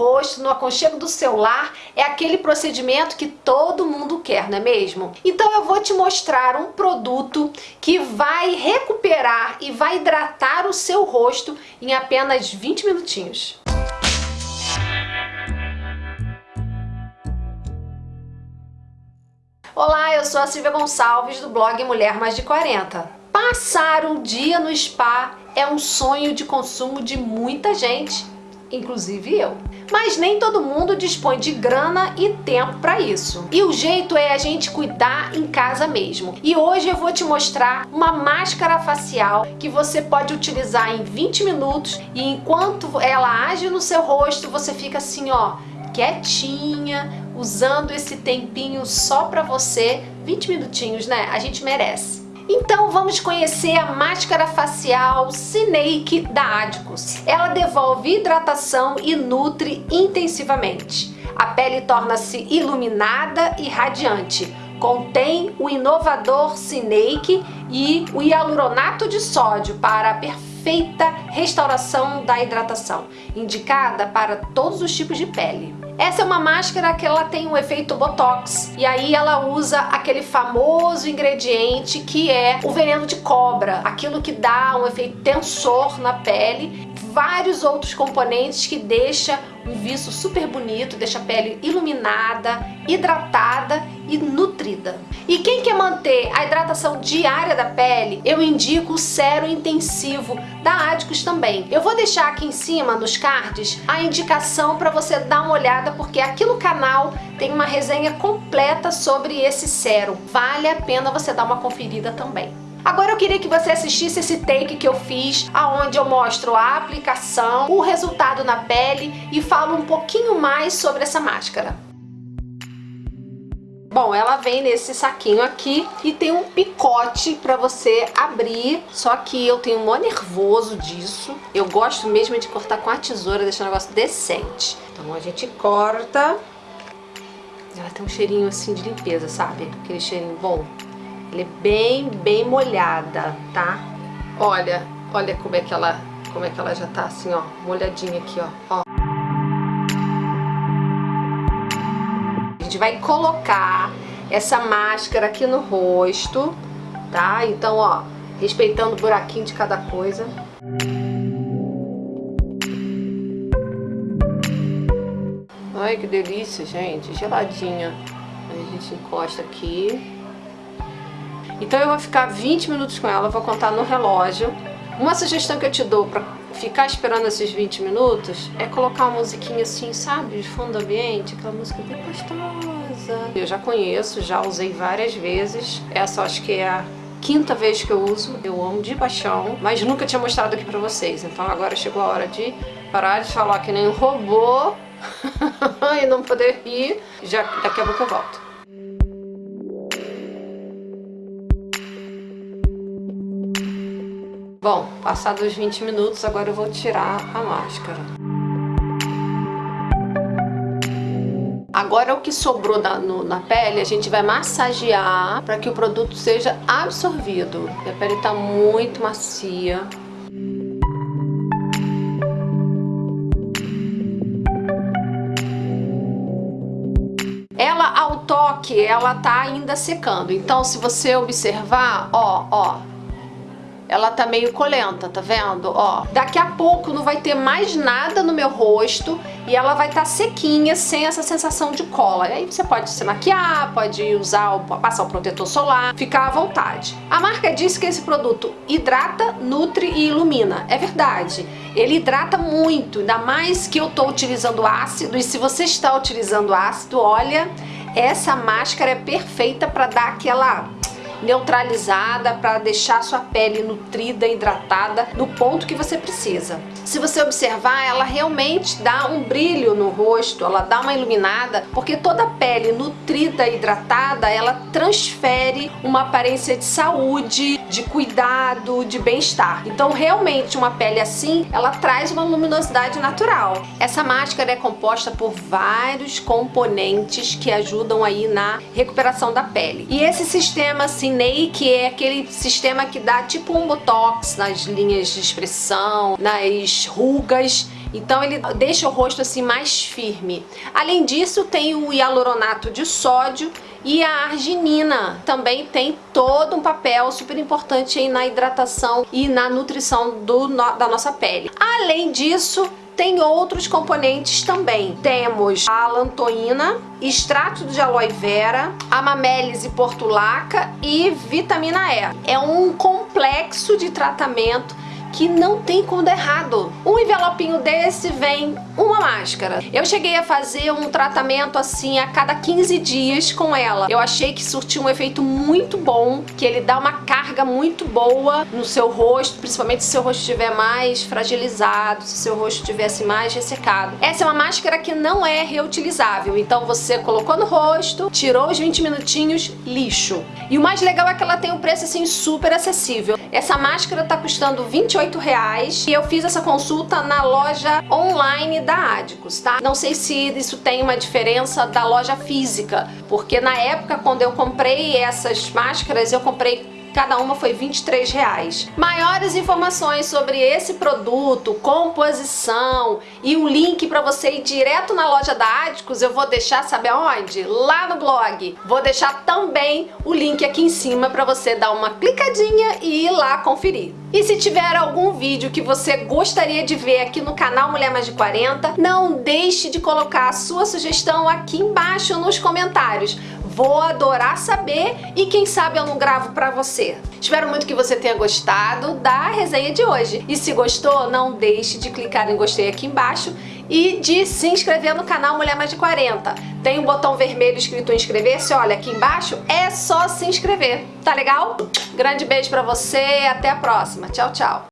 rosto, no aconchego do celular, é aquele procedimento que todo mundo quer, não é mesmo? Então eu vou te mostrar um produto que vai recuperar e vai hidratar o seu rosto em apenas 20 minutinhos. Olá, eu sou a Silvia Gonçalves do blog Mulher Mais de 40. Passar um dia no spa é um sonho de consumo de muita gente, inclusive eu. Mas nem todo mundo dispõe de grana e tempo para isso. E o jeito é a gente cuidar em casa mesmo. E hoje eu vou te mostrar uma máscara facial que você pode utilizar em 20 minutos e enquanto ela age no seu rosto, você fica assim, ó, quietinha, usando esse tempinho só para você. 20 minutinhos, né? A gente merece. Então vamos conhecer a máscara facial Cineique da Adicus. Ela devolve hidratação e nutre intensivamente. A pele torna-se iluminada e radiante. Contém o inovador Cineique e o hialuronato de sódio para a perfeita restauração da hidratação, indicada para todos os tipos de pele. Essa é uma máscara que ela tem um efeito Botox. E aí ela usa aquele famoso ingrediente que é o veneno de cobra. Aquilo que dá um efeito tensor na pele. Vários outros componentes que deixa um viso super bonito, deixa a pele iluminada, hidratada e nutrida. E quem quer manter a hidratação diária da pele, eu indico o Cero Intensivo da Adicus também. Eu vou deixar aqui em cima, nos cards, a indicação para você dar uma olhada, porque aqui no canal tem uma resenha completa sobre esse sérum. Vale a pena você dar uma conferida também. Agora eu queria que você assistisse esse take que eu fiz, aonde eu mostro a aplicação, o resultado na pele e falo um pouquinho mais sobre essa máscara. Bom, ela vem nesse saquinho aqui e tem um picote pra você abrir, só que eu tenho um mó nervoso disso. Eu gosto mesmo de cortar com a tesoura, deixar o negócio decente. Então a gente corta. Ela tem um cheirinho assim de limpeza, sabe? Aquele cheirinho bom. Ela é bem, bem molhada, tá? Olha, olha como é que ela, como é que ela já tá assim, ó, molhadinha aqui, ó. ó. A gente vai colocar essa máscara aqui no rosto, tá? Então, ó, respeitando o buraquinho de cada coisa. Ai, que delícia, gente. Geladinha. Aí a gente encosta aqui. Então eu vou ficar 20 minutos com ela, vou contar no relógio. Uma sugestão que eu te dou para ficar esperando esses 20 minutos é colocar uma musiquinha assim, sabe, de fundo ambiente, aquela música bem gostosa. Eu já conheço, já usei várias vezes. Essa acho que é a quinta vez que eu uso. Eu amo de paixão, mas nunca tinha mostrado aqui pra vocês. Então agora chegou a hora de parar de falar que nem um robô e não poder rir. Já, daqui a pouco eu volto. Bom, passados os 20 minutos, agora eu vou tirar a máscara. Agora o que sobrou na, no, na pele, a gente vai massagear para que o produto seja absorvido. a pele está muito macia. Ela, ao toque, ela tá ainda secando. Então, se você observar, ó, ó, ela tá meio colenta, tá vendo? Ó, daqui a pouco não vai ter mais nada no meu rosto e ela vai estar tá sequinha, sem essa sensação de cola. E aí você pode se maquiar, pode usar, passar o protetor solar, ficar à vontade. A marca diz que esse produto hidrata, nutre e ilumina. É verdade. Ele hidrata muito, ainda mais que eu tô utilizando ácido e se você está utilizando ácido, olha, essa máscara é perfeita para dar aquela neutralizada para deixar sua pele nutrida, hidratada no ponto que você precisa. Se você observar, ela realmente dá um brilho no rosto, ela dá uma iluminada, porque toda pele nutrida hidratada, ela transfere uma aparência de saúde, de cuidado, de bem-estar. Então, realmente, uma pele assim, ela traz uma luminosidade natural. Essa máscara é composta por vários componentes que ajudam aí na recuperação da pele. E esse sistema, assim, Cinei, que é aquele sistema que dá tipo um botox nas linhas de expressão, nas rugas. Então ele deixa o rosto assim mais firme. Além disso, tem o hialuronato de sódio e a arginina também tem todo um papel super importante aí na hidratação e na nutrição do, da nossa pele. Além disso, tem outros componentes também. Temos a alantoína, extrato de aloe vera, amamélise portulaca e vitamina E. É um complexo de tratamento que não tem como dar errado. Um envelopinho desse vem uma máscara. Eu cheguei a fazer um tratamento assim a cada 15 dias com ela. Eu achei que surtiu um efeito muito bom, que ele dá uma carga muito boa no seu rosto, principalmente se seu rosto estiver mais fragilizado, se seu rosto estivesse mais ressecado. Essa é uma máscara que não é reutilizável, então você colocou no rosto, tirou os 20 minutinhos, lixo. E o mais legal é que ela tem um preço assim super acessível. Essa máscara tá custando 28 e eu fiz essa consulta na loja online da Adicos, tá? Não sei se isso tem uma diferença da loja física, porque na época quando eu comprei essas máscaras, eu comprei cada uma foi 23 reais. Maiores informações sobre esse produto, composição e o link para você ir direto na loja da Adicos eu vou deixar, sabe aonde? Lá no blog. Vou deixar também o link aqui em cima para você dar uma clicadinha e ir lá conferir. E se tiver algum vídeo que você gostaria de ver aqui no canal Mulher Mais de 40, não deixe de colocar a sua sugestão aqui embaixo nos comentários. Vou adorar saber e quem sabe eu não gravo pra você. Espero muito que você tenha gostado da resenha de hoje. E se gostou, não deixe de clicar em gostei aqui embaixo e de se inscrever no canal Mulher Mais de 40. Tem um botão vermelho escrito inscrever-se, olha aqui embaixo, é só se inscrever, tá legal? Grande beijo pra você, até a próxima. Tchau, tchau.